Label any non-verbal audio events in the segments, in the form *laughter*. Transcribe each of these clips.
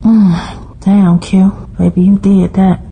*sighs* Damn, Q. Baby, you did that.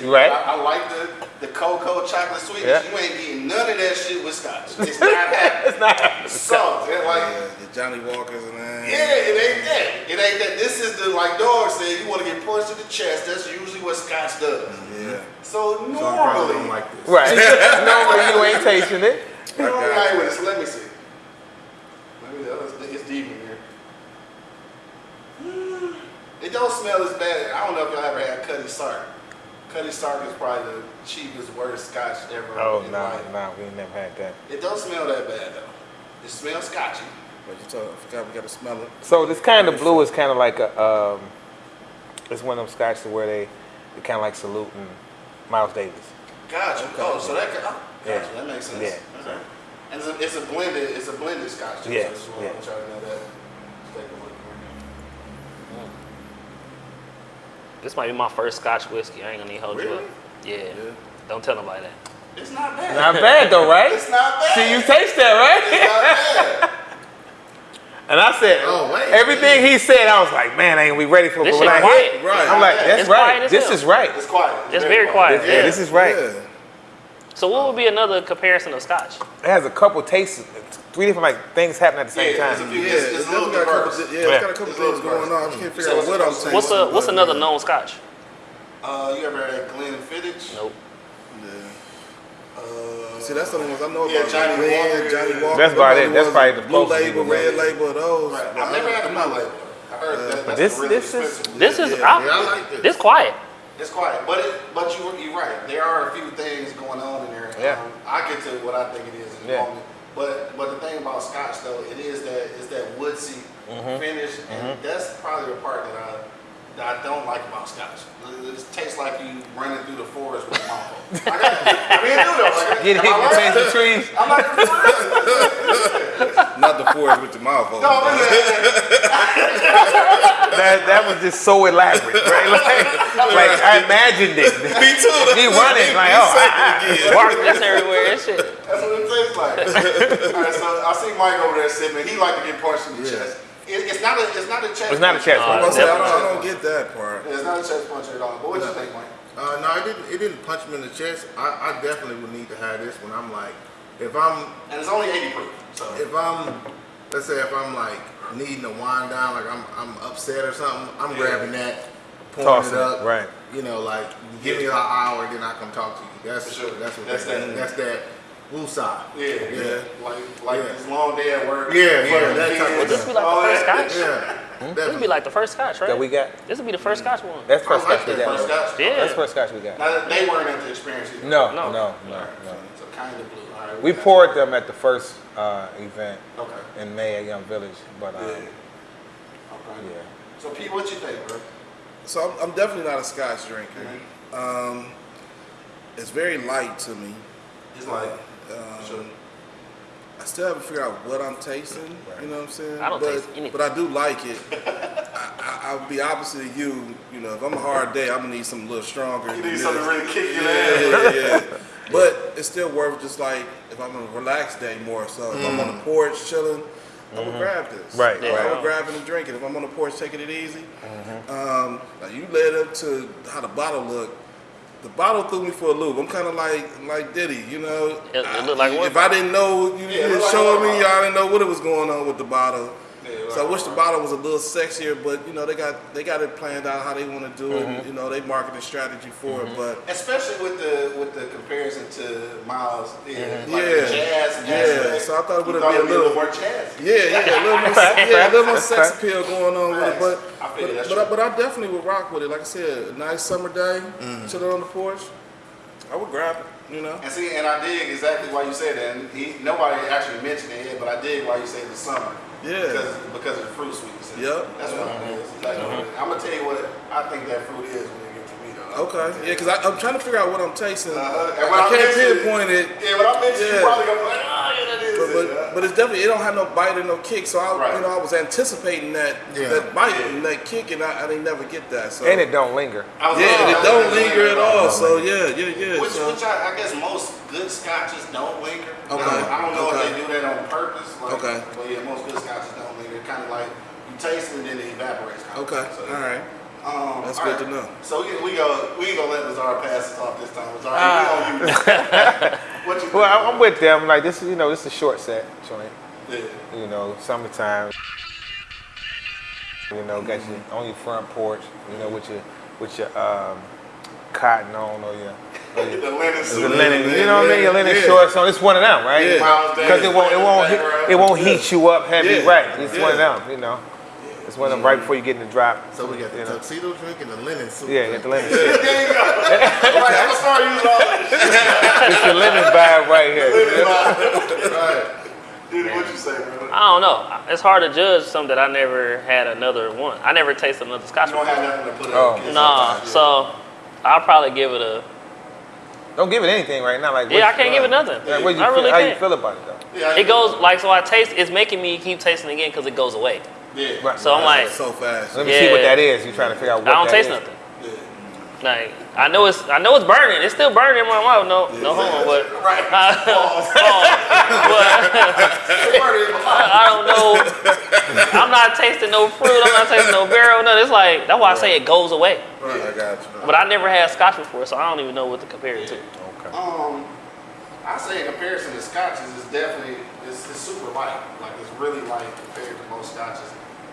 Explained. Right. I, I like the the cocoa chocolate sweetness. Yeah. You ain't getting none of that shit with scotch. It's *laughs* not happening. It's not. So, they're like, Yeah, the Johnnie Walkers and that. yeah, it ain't that. It ain't that. This is the like dog said. You want to get punched in the chest. That's usually what scotch does. Yeah. So So I probably normally, don't like this. Right. *laughs* Normally you ain't tasting it. normally Okay. I ain't with this. Let me see. Let me. Uh, it's, it's deep in here. *sighs* It don't smell as bad. I don't know if y'all ever had Cutty Sark. Cutty Sark is probably the cheapest, worst scotch ever. Oh in no, life. no, we ain't never had that. It don't smell that bad though. It smells scotchy. But you told, I forgot we got to smell it. So this kind of blue is kind of like a, um, it's one of them scotches where they, they kind of like saluting Miles Davis. Gotcha. Oh, so that oh, gotcha. Yeah. That makes sense. Yeah. Okay. And it's a, it's a blended, it's a blended scotch too. Yes, So I just want yeah. to try to know that. Let's take a look. This might be my first Scotch whiskey. I ain't gonna need to hold you Really? up. Yeah. Don't tell nobody that. It's not bad. Not bad though, right? It's not bad. See, you taste that, It's right? not bad. And I said, Oh, wait. everything he said, I was like, man, ain't we ready for it? This But when I hit, quiet. Right. I'm like, that's It's right. This hell. is right. It's quiet. It's very quiet. Yeah, this is right. Yeah. So what would be another comparison of Scotch? It has a couple tastes, three different like things happening at the same Yeah, it's a time. few- Yeah, It's- it's, it's a little got a couple, diverse. yeah, it's got a couple It's things going on. I can't figure So out what I'm saying. What's a what's but, another yeah. known Scotch? Uh, you ever had Glenfiddich? Nope. Yeah. Uh, See, that's the only ones I know Yeah, about. Johnny Glen, Walker. Johnnie Walker. That's about it. That's probably the blue closest label, red label, of those. Right. I've never had a I'm blue label. I heard that. That's this- really this is- This is Yeah, I- yeah, I like this. this quiet. It's quiet, but it, but you you're right. There are a few things going on in there. Yeah. Um, I get to what I think it is in Yeah. moment. But but the thing about Scotch though, it is that it's that woodsy Mm-hmm. finish, and that's probably the part that I that I don't like about Scotch. It, it tastes like you running through the forest with a mouthful. *laughs* I, mean, do though. Like, Get hit between the trees. I'm like? *laughs* Not the forest with your mouth open. no, I'm in there. That that was just so elaborate, right? *laughs* Like, like I imagined it. *laughs* Me too. *laughs* He running like, oh, That's everywhere. That shit. That's what it tastes like. All right, so I see Mike over there sipping. He like to get punched in the Yeah. chest. It, it's not a it's not a chest. It's not a chest I, punch. was I, don't, I don't get that part. It's not a chest punch at all. But what you think, Mike? Uh, no, it didn't. It didn't punch me in the chest. I, I definitely would need to have this when I'm like, if I'm, And it's only 80 proof. So if I'm, let's say if I'm like needing to wind down, like I'm, I'm upset or something, I'm Yeah. grabbing that, pouring Tossing it it, up, right. You know, like give me an hour, then I come talk to you. That's For sure. that's what That's that's that. that. That's that. Woosah. yeah, yeah, Yeah. like like Yeah. this long day at work. Yeah, yeah, fucking that type of. Would this be like the first. Scotch? Yeah. Hmm? This would be like the first Scotch, right? that we got. This would be the first Scotch one. That's I first like scotch we got. First Scotch. Yeah. That's first scotch we got. Now they weren't at the experience either. No, No. no, no, All right, no. So, so kind of blue. All right. We got poured them at the first uh, event. Okay. in May at Young Village, but um, Yeah. yeah. So Pete, what you think, bro? So I'm, I'm definitely not a Scotch drinker. Mm-hmm. Um, it's very light to me. It's light. Um, sure. I still haven't figured out what I'm tasting. You know what I'm saying? I don't but, taste anything. But I do like it. I, I, I'll be opposite of you. You know, if I'm a hard day, I'm gonna need something a little stronger. You need something to this. really kick your Yeah, ass. yeah, yeah. *laughs* But it's still worth just like if I'm on a relaxed day more. So if I'm on the porch chilling, I would grab this. Mm-hmm. Right, I right. would grab it and drink it. If I'm on the porch taking it easy. Mm-hmm. Um, now you led up to how the bottle looked. The bottle threw me for a loop. I'm kind of like like Diddy, you know. It- it looked like what if I didn't know, you it didn't like show me. bottle. I didn't know what it was going on with the bottle. Yeah, it so I wish the bottle. bottle was a little sexier, but you know they got they got it planned out how they want to do it. Mm-hmm. And, you know they marketing strategy for it, but. Especially with the with the comparison to Miles, yeah, like Yeah. the jazz. Yeah, aspect. so I thought it would've thought been a little- more jazz. Yeah, yeah, a little more, *laughs* yeah, a little more sex appeal going on with it, but I but, but, I, but I definitely would rock with it. Like I said, a nice summer day, Mm. chilling on the porch, I would grab it. You know, And see, and I dig exactly why you said that. And he, nobody actually mentioned it yet, but I dig why you said the summer. Yeah. Because because of the fruit sweetness. in it. Yep. That's what it is. Like, I'm gonna tell you what I think that fruit is when it gets to me though. Okay. Yeah, because I'm trying to figure out what I'm tasting. Uh-huh. And when I I can't pinpoint it. Yeah, when I mention it, Yeah. you probably gonna be like, oh yeah, that is But, it. but, yeah. but it's definitely it don't have no bite or no kick. So I Right. you know I was anticipating that Yeah. that bite Yeah. and that kick and I, I didn't never get that. So And it don't linger. I yeah, and it don't linger at weird. all. So yeah, yeah, yeah. Which, so, which I, I guess most good scotches don't linger. Okay, I don't know okay. if they do that on purpose. Like, Okay. But yeah, most good scotches don't linger. Kind of like you taste it and then it evaporates. Okay, Of. So, all right. Um, That's all good to know. So we, we go. We ain't gonna let Lazar pass us off this time. Lazar, Ah. *laughs* we gonna use it. what you? Well, I'm with them. Like this is, you know, this is a short set joint. Yeah. You know, summertime. You know, got you on your front porch. You know, with your with your um, cotton on or your, or *laughs* your The linen the suit. linen. You know what I mean? Your linen Yeah. shorts on. It's one of them, right? Yeah. Because it won't, it won't, it won't heat you up heavy, Yeah. right? It's one of them, you know. It's one of them right before you get in the drop. So we got the you know. tuxedo drink and the linen suit. Yeah, you drink. got the linen. suit. There you go. I'm like, I'm gonna start all this. it's the linen vibe right here. Right. Dude, what you say, brother? I don't know. It's hard to judge something that I never had another one. I never tasted another Scotch You don't before. have nothing to put it Oh. on. kids Nah, sometimes, yeah. so I'll probably give it a. Don't give it anything right now. Like Yeah, I can't give it uh, nothing. Like, what you I feel, really how you can't. feel about it though? Yeah, It goes like so. I taste. It's making me keep tasting again because it goes away. Yeah. Right. So I'm like, so fast. Let me see what that is. You trying to figure out what I don't that taste is. nothing. Yeah. Like I know it's I know it's burning. It's still burning in my mouth. No, no homo, but *laughs* Right. *laughs* *laughs* I don't know. I'm not tasting no fruit. I'm not tasting no barrel. No, it's like that's why I say it goes away. Right, I got you. But I never had Scotch before, so I don't even know what to compare it to. Okay. Um, I say in comparison to scotches, it's definitely it's, it's super light. Like it's really light compared to most scotches.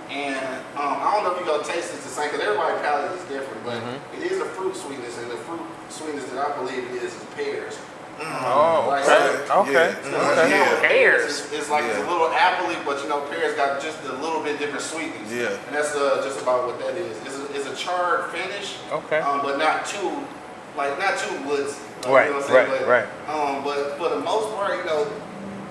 And um, I don't know if you're gonna taste it the same because everybody's palate is different, but Mm-hmm. it is a fruit sweetness, and the fruit sweetness that I believe it is is pears. Oh, Like, okay. so- Okay. Yeah. So Okay. you know, Yeah. Pears. It's, it's like it's a little appley, but you know, pears got just a little bit different sweetness. Yeah. And that's uh, just about what that is. It's a, it's a charred finish. Okay. Um, but not too, like not too woods. Like, Right, You know what I'm saying? right, but, right. Um, but for the most part, you know,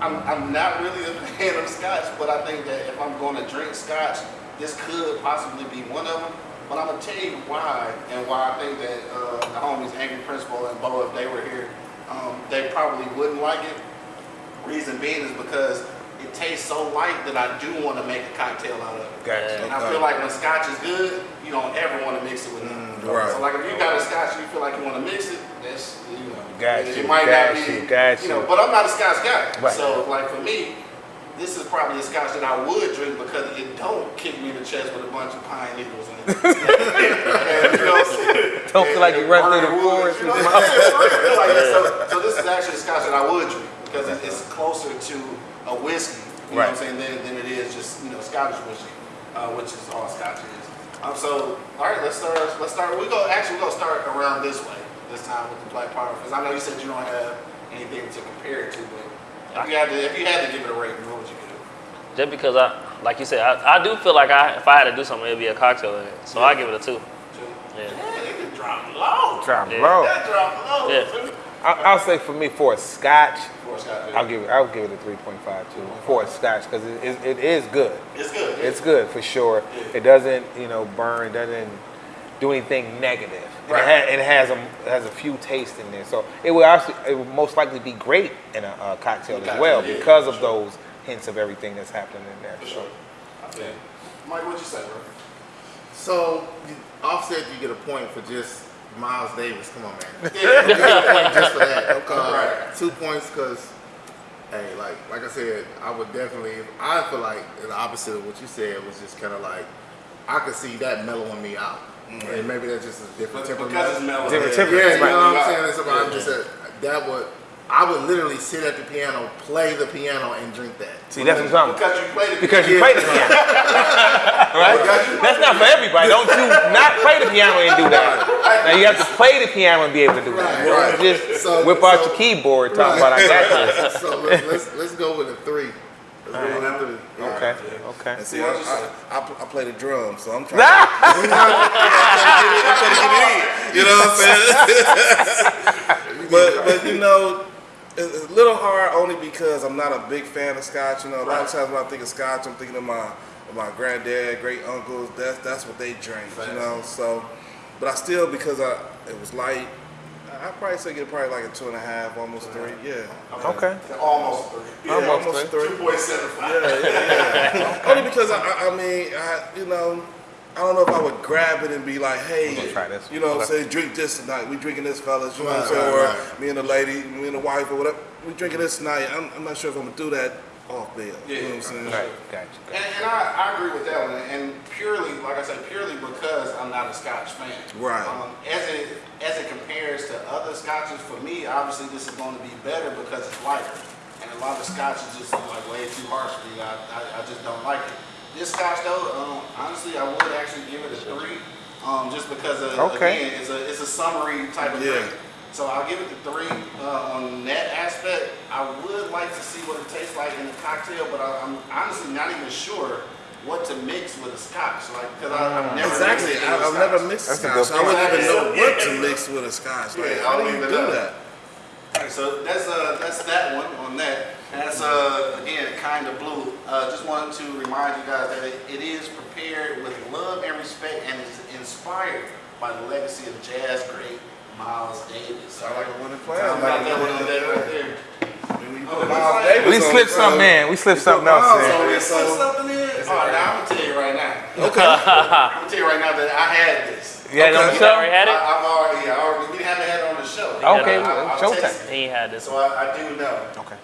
I'm, I'm not really a *laughs* fan of scotch, but I think that if I'm going to drink scotch, this could possibly be one of them. But I'm gonna tell you why, and why I think that uh, the homies Angry Principal and Bo, if they were here, um, they probably wouldn't like it. Reason being is because it tastes so light that I do want to make a cocktail out of it. Gotcha. And I feel like when scotch is good, you don't ever want to mix it with nothing. Mm, right. So like if you got a scotch and you feel like you want to mix it, that's you know. Got it, might got not be, you, got you know. But I'm not a scotch guy. Right. So like for me, this is probably a scotch that I would drink because it don't kick me in the chest with a bunch of pine needles in it. *laughs* and, you know, Don't feel like you run through the forest you know with what I'm saying? For real, like, so, so this is actually a scotch that I would drink because it- it's closer to a whiskey, you know what I'm saying, than, than it is just you know Scottish whiskey, uh, which is all Scotch is. Um, so all right, let's start. Let's start. We go actually we gonna start around this way this time with the Black Power because I know you said you don't have anything to compare it to, but if you had to, if you had to give it a rating, what would you give? it? Just because I, like you said, I, I do feel like I, if I had to do something, it'd be a cocktail in it. So I give it a two. Two? Yeah. Yeah, it could drop low. Drop Yeah. low. That drop low. Yeah. Too. I, I'll say for me, for a scotch, For Scotch, yeah. I'll give it. I'll give it a 3.5 too. For a scotch, because it, it, it is good. It's good. It's good for sure. Yeah. It doesn't, you know, burn. Doesn't do anything negative. And Right. It, ha- it has a it has a few tastes in there, so it will actually it will most likely be great in a, uh cocktail as well yeah, because for of sure. those hints of everything that's happening in there. For sure. I feel. Mike, what'd you say, bro? So you- offset, you get a point for just Miles Davis. Come on, man. Yeah. You get just for that. Okay. Right. Two points because, hey, like like I said, I would definitely. I feel like the opposite of what you said was just kind of like I could see that mellowing me out, mm-hmm. and maybe that's just a different But temperament. because it's mellow. Different Yeah, temperament. you know what I'm saying? It's about just a, that would. I would literally sit at the piano, play the piano, and drink that. See, that's what I'm talking about. Because you played it. Because you Yeah. play the piano, *laughs* right? That's not for everybody. Don't you not play the piano and do that? Now you have to play the piano and be able to do that. Right, Don't right. just So- whip out so- your keyboard talking about I got this. *laughs* so let's, let's let's go with a three. Let's go with a three. Yeah. Okay, okay. And see, I, I, I, I play the drums, so I'm trying. *laughs* to, I'm trying to get it in. You know what I'm saying? *laughs* but but you know, It's it's a little hard only because I'm not a big fan of scotch. You know, a lot of times when I think of scotch, I'm thinking of my of my granddad, great uncles. That's that's what they drink. Facts. You know, so but I still because I it was light. I I'd probably say get probably like a two and a half, almost three. Yeah. Okay. Almost three. Yeah, Almost almost three. three. Two point seven five. Yeah, yeah, yeah. Only because I, I, I mean, I, you know, I don't know if I would grab it and be like, hey, try this. you know, what I'm saying, drink this tonight. We drinking this, fellas. You know Right, what I'm saying? right, or right. me and the lady, me and the wife, or whatever. We drinking this tonight. I'm, I'm not sure if I'm gonna do that off bill. Yeah, you know what I'm saying? Right. Gotcha. And, and I, I agree with that one, and purely, like I said, purely because I'm not a Scotch fan. Right. Um, as it as it compares to other Scotches, for me, obviously this is going to be better because it's lighter, and a lot of Scotch is just like way too harsh for me. I, I, I just don't like it. This Scotch though, um, honestly, I would actually give it a three, um, just because of, Okay. again, it's a it's a summery type of Yeah. drink. So I'll give it the three uh, on that aspect. I would like to see what it tastes like in a cocktail, but I, I'm honestly not even sure what to mix with a scotch. Like, because I've never Exactly. mixed I, with I've never mixed That's scotch. so I wouldn't even know point. what to mix with a scotch. Like, Yeah, how do you do know. that? Alright, so that's uh that's that one on that. And That's uh again kind of blue. Uh, just wanted to remind you guys that it, it is prepared with love and respect and is inspired by the legacy of jazz great Miles Davis. Sound like a winning plan. Sound like that one on right there. When you Oh, put it Miles Davis We on slipped something in. We slipped something else in. on it, Put so- something in. Oh, now I'm gonna tell you right now. Okay. *laughs* I'm gonna tell you right now that I had this. You had it on the Okay. show? already had it? I've already, I already, we haven't had it on the show. Okay, I, I, showtime. He had this So I, I do know. Okay.